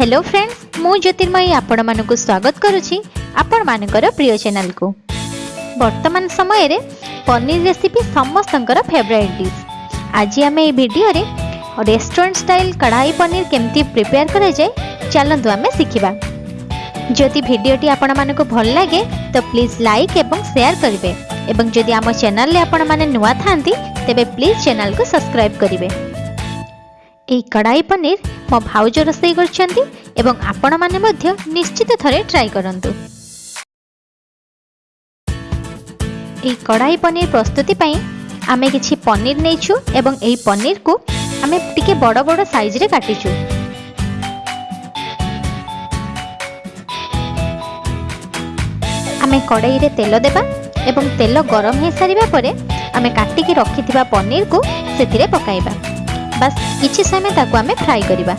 hello friends मुतिर्मयी आपण मानक स्वागत कर प्रिय चैनल को वर्तमान समय रे पनीर रेसीपी समस्त फेवरेट डिश आज आम ये रेस्टोरेंट स्टाइल कढ़ाई पनीर केमती प्रिपेयर कराए चलतु आम शिखा जदि भिडटी आपण मानक भल लगे तो प्लीज लाइक और सेयार करें जदि आम चेल नुआ था तेज प्लीज चेल को सब्सक्राइब करें कड़ाई पनीर ମୋ ଭାଉଜ ରୋଷେଇ କରିଛନ୍ତି ଏବଂ ଆପଣମାନେ ମଧ୍ୟ ନିଶ୍ଚିତ ଥରେ ଟ୍ରାଏ କରନ୍ତୁ এই কড়াই পনির প্রস্তুতি পাই আমি কিছু পনির নেইছু এবং এই পনির কু আমি টিকে বড় বড় সাইজরে কাটিছু আমি কড়াইরে তেল দেবা এবং তেল গরম হয়ে সারা পরে আমি কাটিকি রক্ষি পনির কু সেতিরে পকাইবা ବାସ୍ କିଛି ସମୟ ତାକୁ ଆମେ ଫ୍ରାଏ କରିବା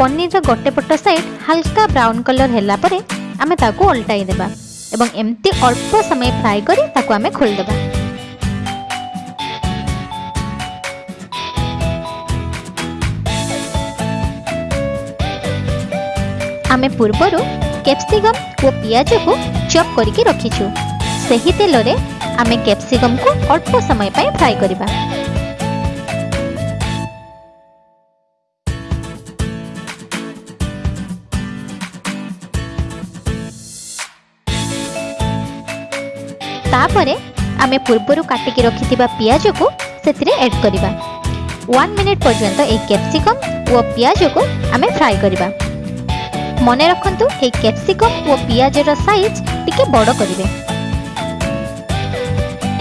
ପନିରର ଗୋଟେ ପଟ ସାଇଡ୍ ହାଲକା ବ୍ରାଉନ୍ କଲର୍ ହେଲା ପରେ ଆମେ ତାକୁ ଓଲଟାଇ ଦେବା ଏବଂ ଏମିତି ଅଳ୍ପ ସମୟ ଫ୍ରାଏ କରି ତାକୁ ଆମେ ଖୋଲିଦେବା ଆମେ ପୂର୍ବରୁ କ୍ୟାପ୍ସିକମ୍ ଓ ପିଆଜକୁ ଚପ୍ କରିକି ରଖିଛୁ ସେହି ତେଲରେ ଆମେ କ୍ୟାପ୍ସିକମ୍କୁ ଅଳ୍ପ ସମୟ ପାଇଁ ଫ୍ରାଏ କରିବା ତାପରେ ଆମେ ପୂର୍ବରୁ କାଟିକି ରଖିଥିବା ପିଆଜକୁ ସେଥିରେ ଏଡ୍ କରିବା ୱାନ୍ ମିନିଟ୍ ପର୍ଯ୍ୟନ୍ତ ଏହି କ୍ୟାପ୍ସିକମ୍ ଓ ପିଆଜକୁ ଆମେ ଫ୍ରାଏ କରିବା ମନେ ରଖନ୍ତୁ ଏହି କ୍ୟାପ୍ସିକମ୍ ଓ ପିଆଜର ସାଇଜ୍ ଟିକେ ବଡ଼ କରିବେ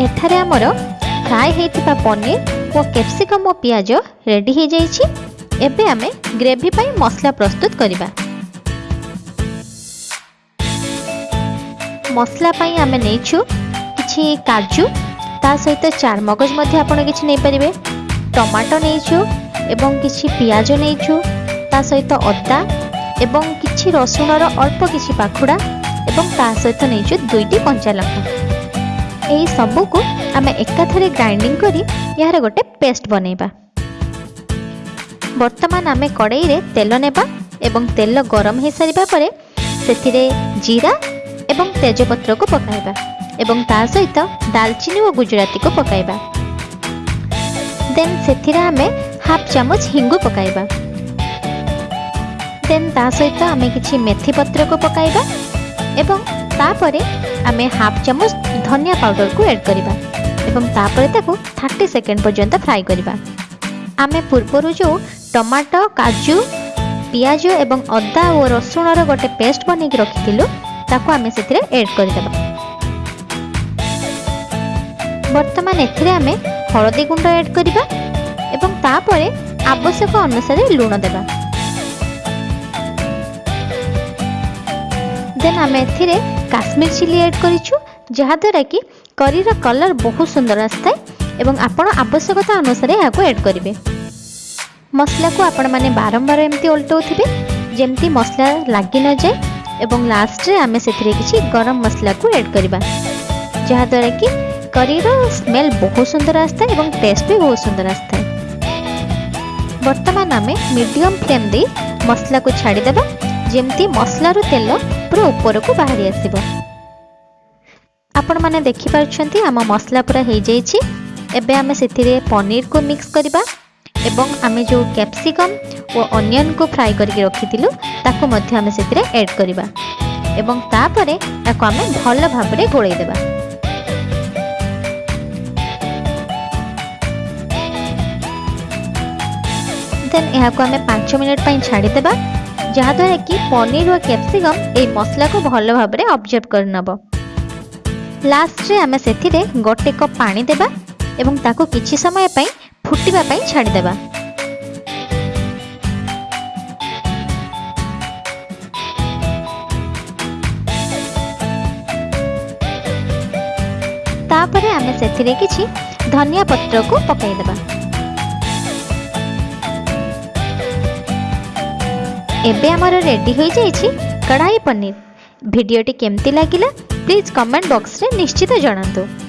এখানে আমার ফ্রাই হয়ে পনির ও ক্যাপসিকম ও পিঁয়াজ রেডি হয়ে যাই এবে আমি গ্রেভি পাই মশলা প্রস্তুত করা মশলা পাই আমি নিয়েছু কিছু কাজু তা সহিত চারমগজ মধ্যে আপনার কিছু নেইপারে টমাটো নিয়েছু এবং কিছু পিঁয়াজ নিয়েছু তা সহ অদা এবং কিছু রসুণর অল্প কিছু পাখুড়া এবং তা সহ নিয়েছু দুইটি কঞ্চা লঙ্কা এই সবুক আমি একাথরে গ্রাইন্ডিং করে এর গোটে পেস্ট বনাইবা বর্তমান আমি কড়াই তেল নেবা এবং তেল গরম হয়ে সারা পরে সে জিরা এবং তেজপত্র পকাইবা এবং তা সহিত ডালচিনি ও গুজরাটি পকাইবা দেন সে আমি হাফ চামচ হিঙ্গু পকাইবা দেন তা সহ আমি কিছু মেথি পত্রক পকাইবা এবং তাপরে ଆମେ ହାଫ୍ ଚାମଚ ଧନିଆ ପାଉଡ଼ରକୁ ଏଡ଼୍ କରିବା ଏବଂ ତାପରେ ତାକୁ ଥାର୍ଟି ସେକେଣ୍ଡ ପର୍ଯ୍ୟନ୍ତ ଫ୍ରାଏ କରିବା ଆମେ ପୂର୍ବରୁ ଯେଉଁ ଟମାଟୋ କାଜୁ ପିଆଜ ଏବଂ ଅଦା ଓ ରସୁଣର ଗୋଟେ ପେଷ୍ଟ ବନେଇକି ରଖିଥିଲୁ ତାକୁ ଆମେ ସେଥିରେ ଏଡ଼୍ କରିଦେବା ବର୍ତ୍ତମାନ ଏଥିରେ ଆମେ ହଳଦୀ ଗୁଣ୍ଡ ଏଡ଼୍ କରିବା ଏବଂ ତାପରେ ଆବଶ୍ୟକ ଅନୁସାରେ ଲୁଣ ଦେବା ଦେନ୍ ଆମେ ଏଥିରେ কাশ্মীর চিলি এড করেছু যাদ্ୱାରା কি କରିର କଲର୍ ବହୁତ ସୁନ୍ଦର ଆସିଥାଏ ଏବଂ ଆପଣ ଆବଶ୍ୟକତା ଅନୁସାରେ ଏହାକୁ ଏଡ଼୍ କରିବେ ମସଲାକୁ ଆପଣମାନେ ବାରମ୍ବାର ଏମିତି ଓଲଟାଉଥିବେ ଯେମିତି ମସଲା ଲାଗି ନଯାଏ ଏବଂ ଲାଷ୍ଟରେ ଆମେ ସେଥିରେ କିଛି ଗରମ ମସଲାକୁ ଏଡ଼୍ କରିବା ଯାହାଦ୍ୱାରା କି କରିର ସ୍ମେଲ୍ ବହୁତ ସୁନ୍ଦର ଆସିଥାଏ ଏବଂ ଟେଷ୍ଟ ବି ବହୁତ ସୁନ୍ଦର ଆସିଥାଏ ବର୍ତ୍ତମାନ ଆମେ ମିଡ଼ିୟମ୍ ଫ୍ଲେମ୍ ଦେଇ ମସଲାକୁ ଛାଡ଼ିଦେବା ଯେମିତି ମସଲାରୁ ତେଲ ପୁରା ଉପରକୁ ବାହାରି ଆସିବ ଆପଣମାନେ ଦେଖିପାରୁଛନ୍ତି ଆମ ମସଲା ପୁରା ହୋଇଯାଇଛି ଏବେ ଆମେ ସେଥିରେ ପନିରକୁ ମିକ୍ସ କରିବା ଏବଂ ଆମେ ଯେଉଁ କ୍ୟାପ୍ସିକମ୍ ଓ ଅନିଅନ୍କୁ ଫ୍ରାଏ କରିକି ରଖିଥିଲୁ ତାକୁ ମଧ୍ୟ ଆମେ ସେଥିରେ ଏଡ଼୍ କରିବା ଏବଂ ତାପରେ ତାକୁ ଆମେ ଭଲ ଭାବରେ ଗୋଳେଇ ଦେବା ଦେନ୍ ଏହାକୁ ଆମେ ପାଞ୍ଚ ମିନିଟ୍ ପାଇଁ ଛାଡ଼ିଦେବା ଯାହାଦ୍ୱାରା କି ପନିର ଓ କ୍ୟାପ୍ସିକମ୍ ଏହି ମସଲାକୁ ଭଲ ଭାବରେ ଅବଜର୍ଭ କରିନେବ ଲାଷ୍ଟରେ ଆମେ ସେଥିରେ ଗୋଟେ କପ୍ ପାଣି ଦେବା ଏବଂ ତାକୁ କିଛି ସମୟ ପାଇଁ ଫୁଟିବା ପାଇଁ ଛାଡ଼ିଦେବା ତାପରେ ଆମେ ସେଥିରେ କିଛି ଧନିଆ ପତ୍ରକୁ ପକାଇଦେବା এবে আমার রেডি হয়ে যাইছি কড়াই পনির ভিডিওটি কেমতি লাগিলা প্লিজ কমেন্ট বক্সরে নিশ্চিত জনাতু